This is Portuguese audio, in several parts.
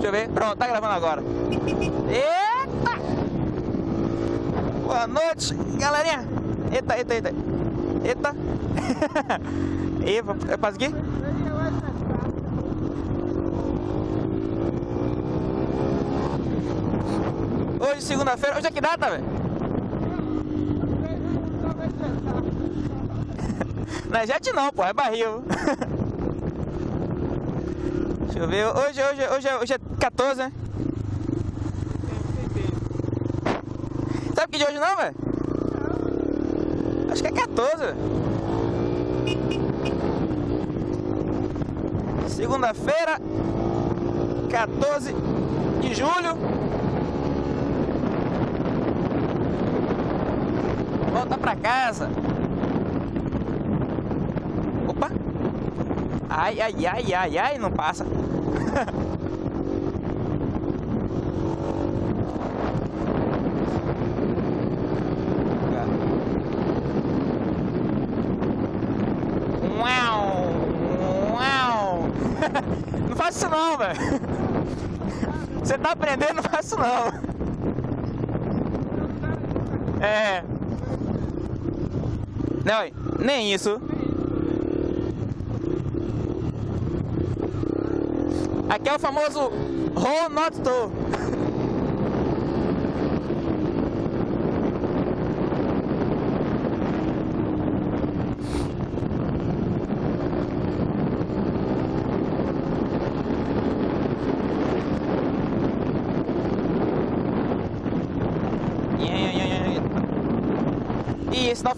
Deixa eu ver. Pronto, tá gravando agora. Eita! Boa noite, galerinha. Eita, eita, eita. Eita. Eva, é pra seguir? Hoje, segunda-feira. Hoje é que data, velho? Não é jet não, pô, é barril. Deixa eu ver. Hoje, hoje, hoje, é- hoje é 14, né? Sabe que de hoje não, velho? Acho que é 14. velho. Segunda-feira, 14 de julho. Volta pra casa. Opa! Ai, ai, ai, ai, ai, não passa. Uau! Uau! Não faça isso não, Você tá aprendendo, não faça isso não. É. Não, nem isso. Aqui é o famoso Roll.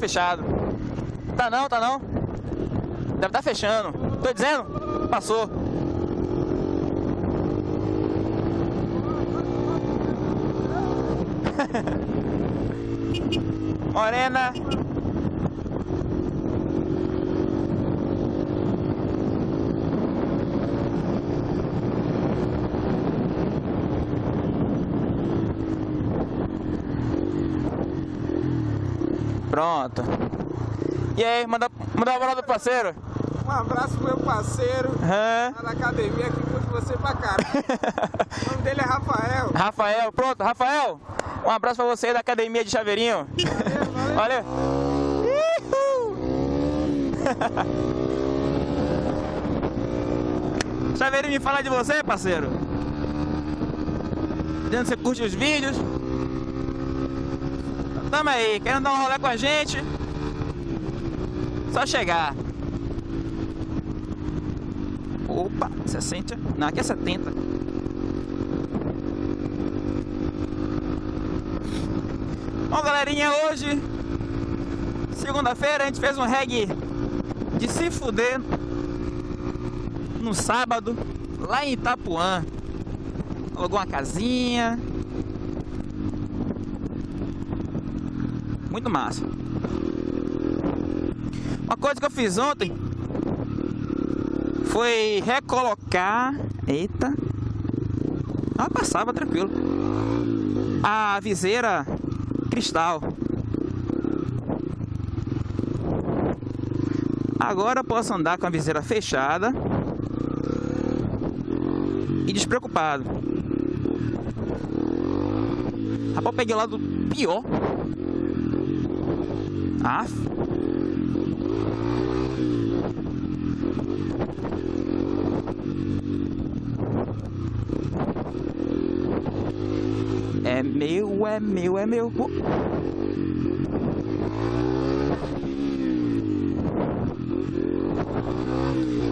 Fechado. Tá não, tá não. Deve estar tá fechando. Tô dizendo, passou. Morena. Pronto. E aí, manda, manda uma bola do parceiro. Um abraço pro meu parceiro Hã? lá na academia que curte você pra cara. o nome dele é Rafael. Rafael, pronto, Rafael. Um abraço pra você da academia de Chaveirinho. Valeu. Uhul. Chaveirinho, me fala de você, parceiro. Dizendo que você curte os vídeos. Tamo aí, querendo dar um rolê com a gente? Só chegar. Opa, 60. Não, aqui é 70. Bom, galerinha, hoje, segunda-feira, a gente fez um reggae de se fuder no sábado, lá em Itapuã. Alugou uma casinha. Muito massa. Uma coisa que eu fiz ontem foi recolocar. Eita! Ah, passava tranquilo. A viseira cristal. Agora eu posso andar com a viseira fechada e despreocupado. Rapaz, peguei o lado pior. Ah. É meu, é meu, é meu.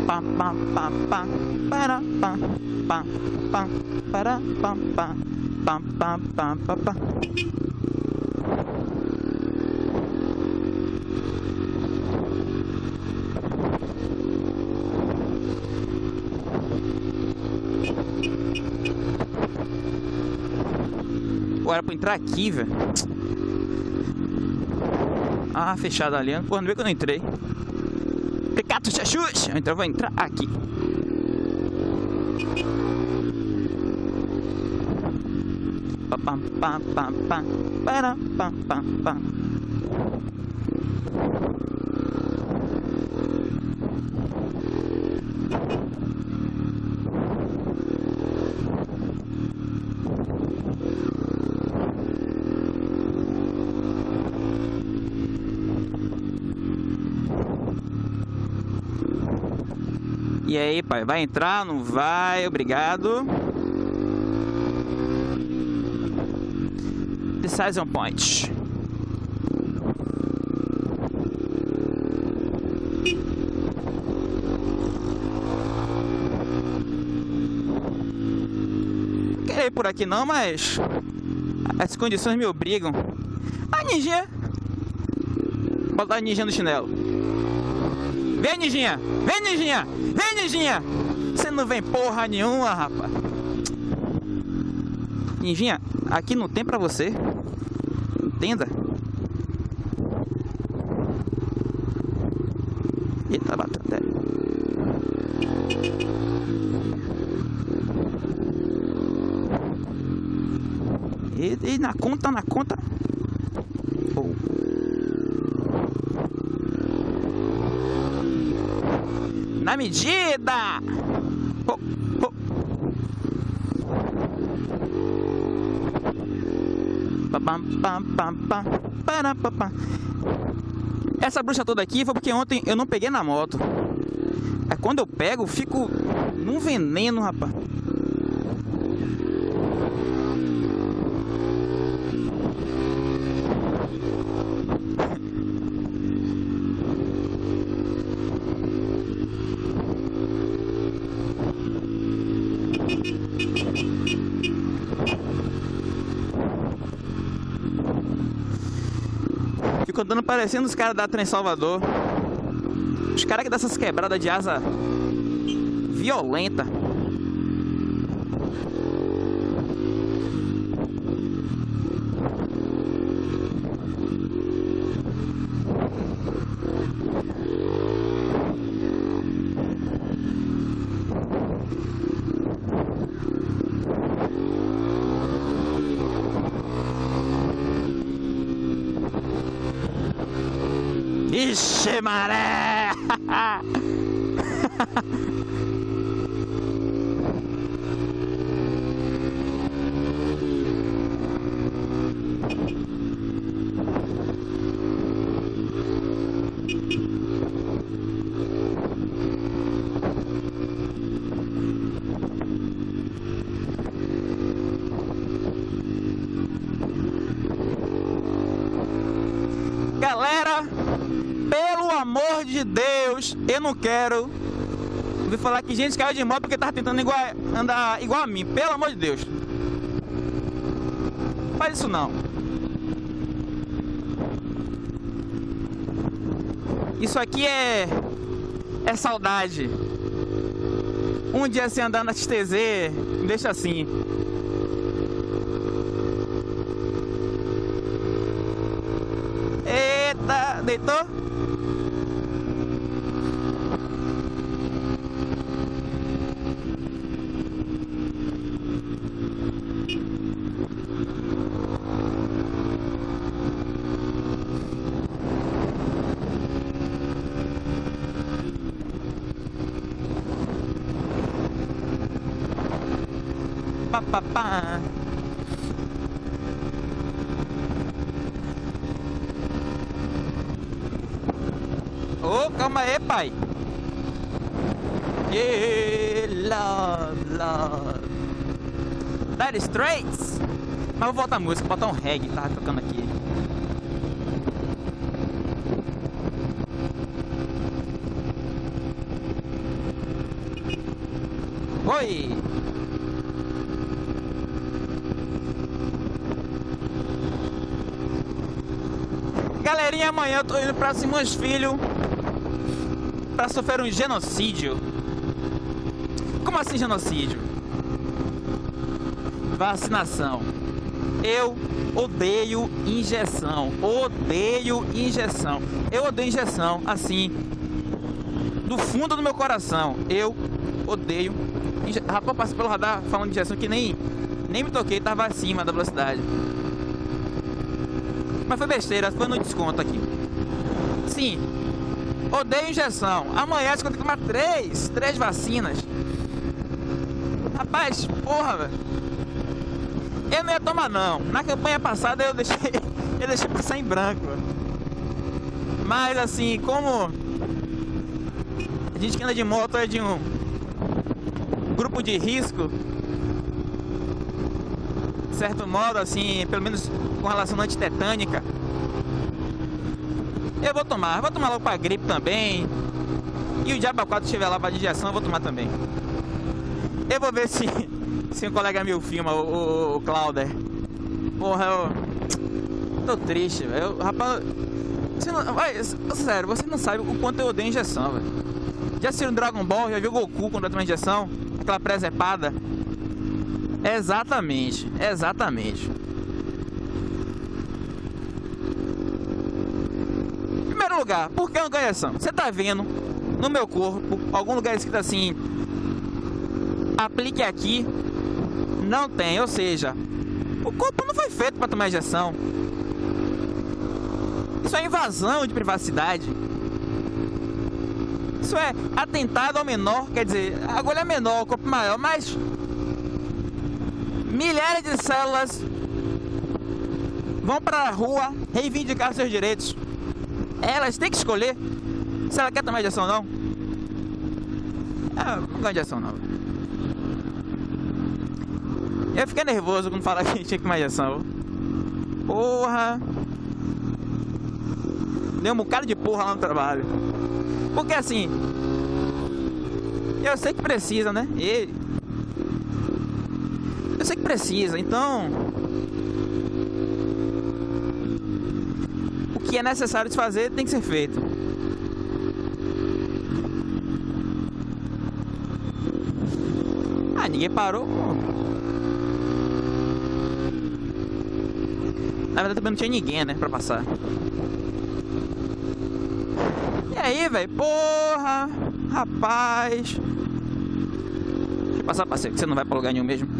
Pam, pam, pam, pam, para, pam, pam, pam, para, pam, pam, pam, pam, pam, pam, Era pra entrar aqui, velho. Ah, fechado ali. Pô, não vê que eu não entrei. Pecato chachus! Então eu vou entrar aqui. Pa, pam, pam, pam, pam, para, pam, pam, pam. E aí, pai, vai entrar? Não vai? Obrigado. Decision Point. Ir por aqui não, mas as condições me obrigam. A. Vou botar a ninjinha no chinelo. Vem, ninjinha! Vem, ninjinha! Vem, ninjinha! Você não vem porra nenhuma, rapaz. Ninjinha, aqui não tem pra você. Entenda. Eita, bateu até. E, e na conta, na conta. Oh. Na medida! Oh, oh. Essa bruxa toda aqui foi porque ontem eu não peguei na moto. Aí quando eu pego, fico num veneno, rapaz. Andando parecendo os caras da Trem Salvador. Os caras que dão essas quebradas de asa violenta. しまれ eu não quero ouvir falar que gente caiu de moto porque tava tentando igual, andar igual a mim. Pelo amor de Deus. Faz isso não. Isso aqui é é saudade. Um dia sem andar na XTZ, deixa assim. Eita, deitou? Pá, pá. Ô, calma aí, pai. Yeah, love, love. That is. Mas vou voltar a música, botar um reggae, tá tocando aqui. Oi! Galerinha, amanhã eu tô indo pra Simões Filho pra sofrer um genocídio. Como assim genocídio? Vacinação. Eu odeio injeção. Odeio injeção. Eu odeio injeção, assim, do fundo do meu coração. Eu odeio. Inje... Rapaz, passei pelo radar falando de injeção que nem, nem me toquei, tava acima da velocidade. Mas foi besteira, foi no desconto aqui. Sim, odeio injeção. Amanhã você tem que tomar três, três vacinas. Rapaz, porra, velho. Eu não ia tomar não. Na campanha passada eu deixei, eu deixei passar em branco. Mas assim, como a gente que anda de moto é de um grupo de risco, certo modo, assim, pelo menos com relação à antitetânica, eu vou tomar. Vou tomar logo pra gripe também. E o Diaba 4 estiver lá pra digestão, eu vou tomar também. Eu vou ver se, se um colega meu filma, o, o, o Clauder. Porra, eu. Tô triste, velho. Rapaz. Você não, vai, sério, você não sabe o quanto eu odeio injeção, velho. Já assistiu Dragon Ball? Já viu Goku quando toma injeção? Aquela presepada? Exatamente, exatamente. Primeiro lugar, por que uma injeção? Você tá vendo no meu corpo algum lugar escrito assim: aplique aqui? Não tem, ou seja, o corpo não foi feito para tomar injeção. Isso é invasão de privacidade. Isso é atentado ao menor, quer dizer, a agulha é menor, o corpo maior, mas milhares de células vão para a rua reivindicar seus direitos. Elas têm que escolher se ela quer tomar injeção ou não. Ah, não gosto injeção não. Eu fiquei nervoso quando falaram que tinha que tomar injeção. Porra! Deu um bocado de porra lá no trabalho. Porque assim, eu sei que precisa, né? E precisa, então o que é necessário de fazer tem que ser feito. Ah, ninguém parou. Na verdade também não tinha ninguém, né, pra passar. E aí, velho? Porra! Rapaz! Deixa eu passar, parceiro, que você não vai pra lugar nenhum mesmo.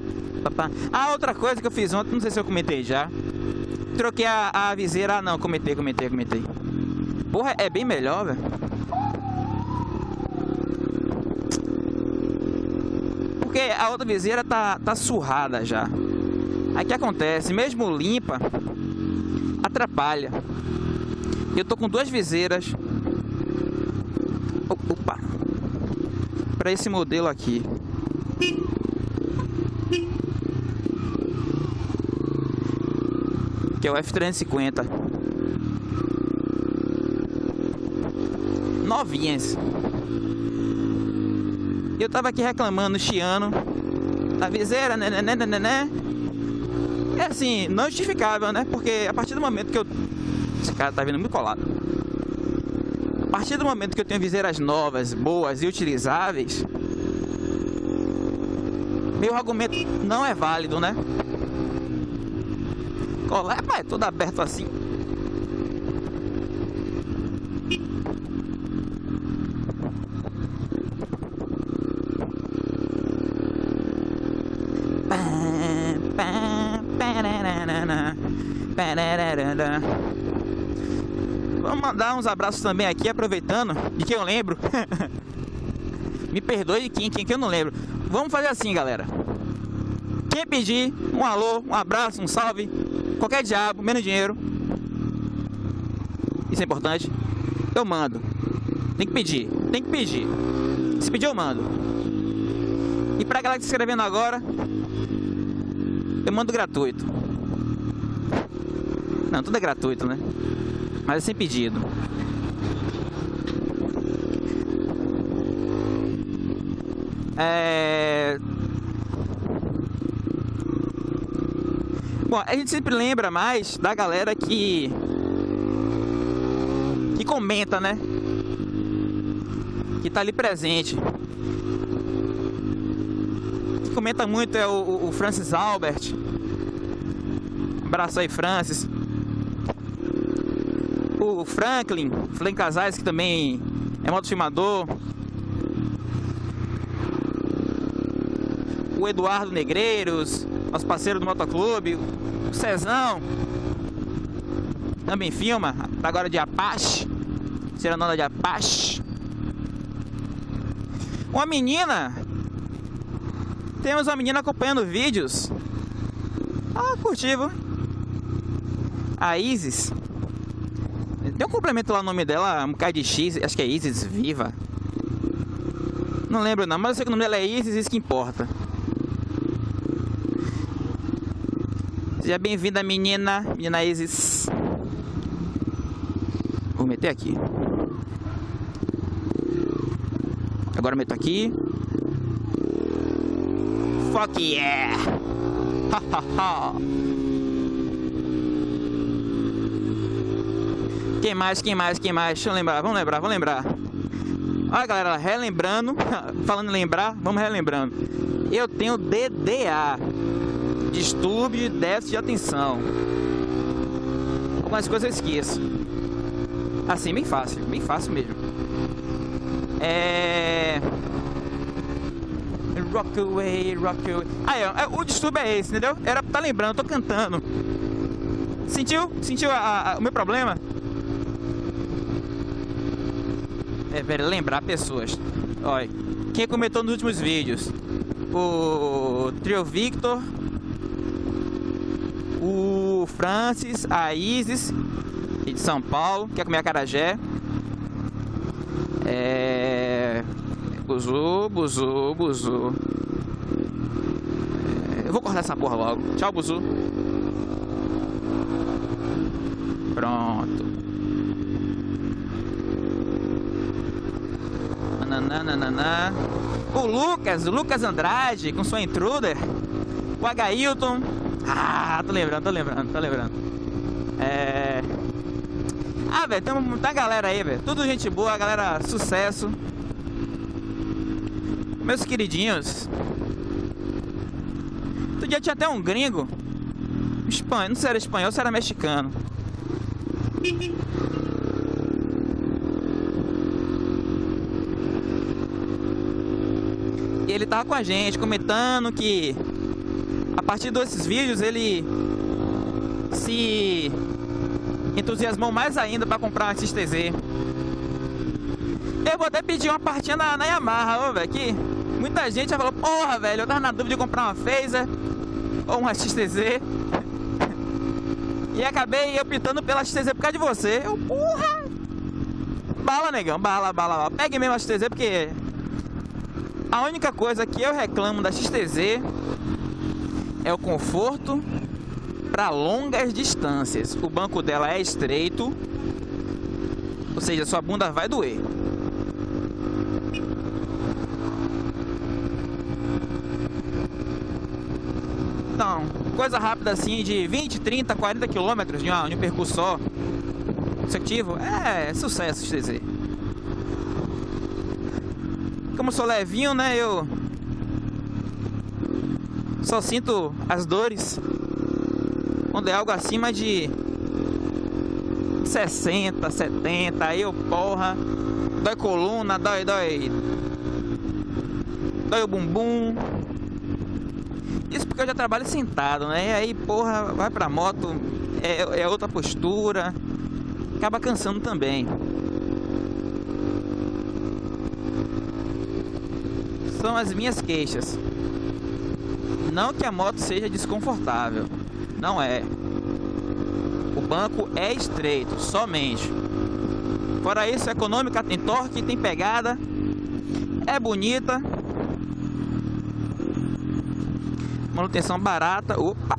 Ah, outra coisa que eu fiz ontem, não sei se eu comentei já. Troquei a, a viseira. Ah, não, comentei, comentei, comentei. Porra, é bem melhor, velho. Porque a outra viseira tá, tá surrada já. Aí que acontece, mesmo limpa, atrapalha. Eu tô com duas viseiras para esse modelo aqui. Que é o F350. Novinhas. Eu tava aqui reclamando, chiando. A viseira, né, né, né, né, né, né. É assim, não justificável, né? Porque a partir do momento que eu... Esse cara tá vindo muito colado partir do momento que eu tenho viseiras novas, boas e utilizáveis, meu argumento não é válido, né? Colar é todo aberto assim. Vamos mandar uns abraços também aqui, aproveitando, de quem eu lembro. Me perdoe quem, quem que eu não lembro. Vamos fazer assim, galera. Quem pedir um alô, um abraço, um salve, qualquer diabo, menos dinheiro. Isso é importante. Eu mando. Tem que pedir, tem que pedir. Se pedir, eu mando. E pra galera que está escrevendo agora, eu mando gratuito. Não, tudo é gratuito, né? mas é sem pedido. É... Bom, a gente sempre lembra mais da galera que que comenta, né? Que tá ali presente. Que comenta muito é o, o Francis Albert. Abraço aí, Francis o Franklin, Franklin Casais, que também é motofilmador. o Eduardo Negreiros, nosso parceiro do motoclube, o Cezão, também filma, tá agora de Apache, onda de Apache. Uma menina, temos uma menina acompanhando vídeos. Ah, curtivo. A Isis. Tem um complemento lá no nome dela, um K de X, acho que é Isis Viva. Não lembro não, mas eu sei que o nome dela é Isis, isso que importa. Seja bem-vinda, menina, menina Isis. Vou meter aqui. Agora meto aqui. Fuck yeah! quem mais, quem mais, quem mais? Deixa eu lembrar, vamos lembrar, vamos lembrar. Olha galera, relembrando, falando em lembrar, vamos relembrando. Eu tenho DDA, distúrbio de déficit de atenção. Algumas coisas eu esqueço. Assim, bem fácil, bem fácil mesmo. É. Rock away, rock away. Aí, ó, o distúrbio é esse, entendeu? Era pra tá lembrando, tô cantando. Sentiu? Sentiu a, a, o meu problema? É, velho, lembrar pessoas. Olha, quem comentou nos últimos vídeos? O Trio Victor, Francis, a Isis, de São Paulo, quer comer acarajé. É... Buzu, buzu, buzu. É... Eu vou cortar essa porra logo. Tchau, buzu. Pronto. Nananana. O Lucas, o Lucas Andrade, com sua intruder. O Agailton. Ah, tô lembrando, tô lembrando, tô lembrando. É... Ah, velho, tem muita galera aí, velho. Tudo gente boa, galera, sucesso. Meus queridinhos. Outro dia tinha até um gringo. Espanhol, não sei se era espanhol se era mexicano. E ele tava com a gente, comentando que partir desses vídeos ele se entusiasmou mais ainda para comprar uma XTZ. Eu vou até pedir uma partinha na, na Yamaha, ô, velho, que muita gente já falou, porra, velho, eu tava na dúvida de comprar uma Phaser ou uma XTZ. e acabei optando pela XTZ por causa de você. Eu, porra! Bala, negão, bala, bala, bala. Pegue mesmo a XTZ porque a única coisa que eu reclamo da XTZ é o conforto para longas distâncias. O banco dela é estreito, ou seja, sua bunda vai doer. Então, coisa rápida assim de 20, 30, 40 quilômetros de, um percurso só consecutivo, é sucesso XTZ. Como sou levinho, né, eu só sinto as dores quando é algo acima de 60, 70, aí eu, porra, dói coluna, dói, dói, dói o bumbum. Isso porque eu já trabalho sentado, né? E aí, porra, vai pra moto, é, é outra postura, acaba cansando também. São as minhas queixas. Não que a moto seja desconfortável. Não é. O banco é estreito, somente. Fora isso, é econômica, tem torque, tem pegada, é bonita. Manutenção barata. Opa!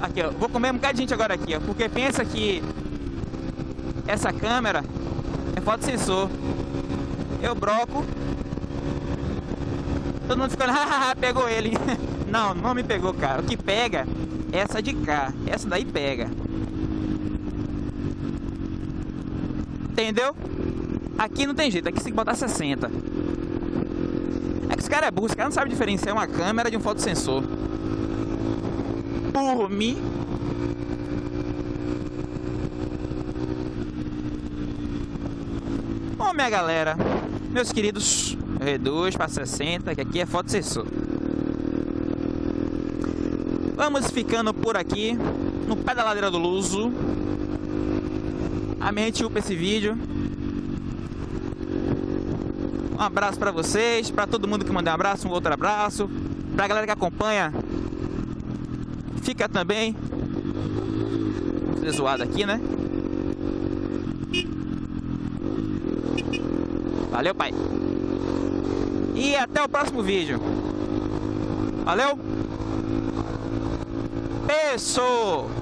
Aqui, ó. Vou comer um bocado de gente agora aqui, ó. Porque pensa que essa câmera é foto sensor. Eu broco. Todo mundo ficando, hahaha, pegou ele. Não, não me pegou, cara. O que pega é essa de cá. Essa daí pega. Entendeu? Aqui não tem jeito, aqui tem que botar 60. É que esse cara é burro, esse cara não sabe diferenciar uma câmera de um fotossensor. Por mim. Bom, minha galera, meus queridos, reduz para 60, que aqui é fotossensor. Vamos ficando por aqui, no pé da ladeira do Luso. A minha gente upa esse vídeo. Um abraço para vocês, para todo mundo que mandou um abraço, um outro abraço. Pra galera que acompanha, fica também. Zoado aqui, né? Valeu, pai. E até o próximo vídeo. Valeu? Pessoal!